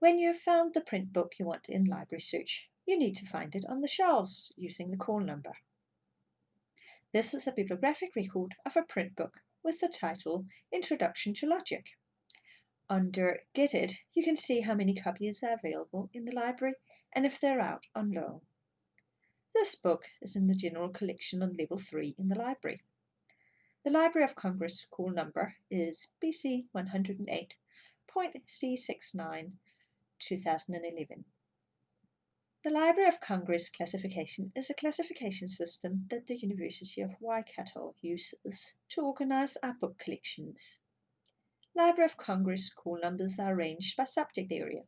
When you have found the print book you want in Library Search, you need to find it on the shelves using the call number. This is a bibliographic record of a print book with the title Introduction to Logic. Under Get It, you can see how many copies are available in the library and if they're out on loan. This book is in the general collection on level 3 in the library. The Library of Congress call number is BC 108.C69 2011. The Library of Congress classification is a classification system that the University of Waikato uses to organize our book collections. Library of Congress call numbers are arranged by subject area.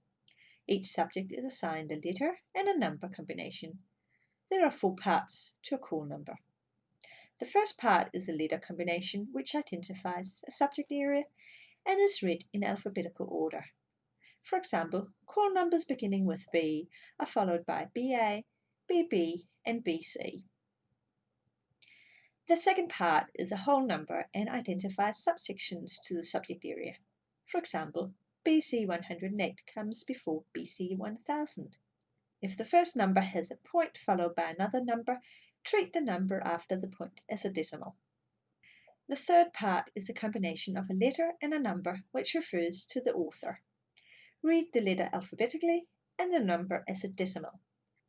Each subject is assigned a letter and a number combination there are four parts to a call number. The first part is a letter combination which identifies a subject area and is read in alphabetical order. For example, call numbers beginning with B are followed by BA, BB, and BC. The second part is a whole number and identifies subsections to the subject area. For example, BC 108 comes before BC 1000. If the first number has a point followed by another number, treat the number after the point as a decimal. The third part is a combination of a letter and a number which refers to the author. Read the letter alphabetically and the number as a decimal.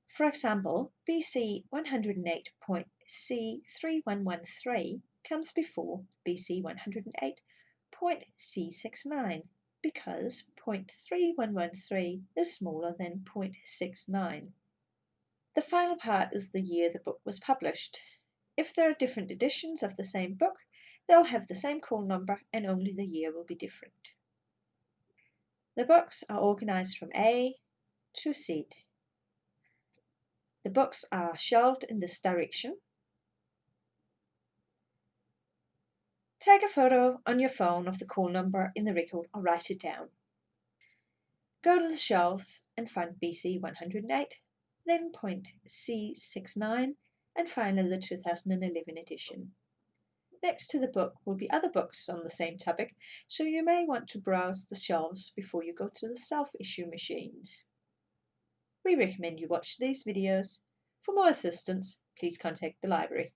For example, BC 108.C3113 comes before BC 108.C69 because 0.3113 is smaller than 0.69. The final part is the year the book was published. If there are different editions of the same book, they'll have the same call number and only the year will be different. The books are organized from A to Z. The books are shelved in this direction Take a photo on your phone of the call number in the record or write it down. Go to the shelves and find BC 108, then point C69 and finally the 2011 edition. Next to the book will be other books on the same topic, so you may want to browse the shelves before you go to the self-issue machines. We recommend you watch these videos. For more assistance, please contact the library.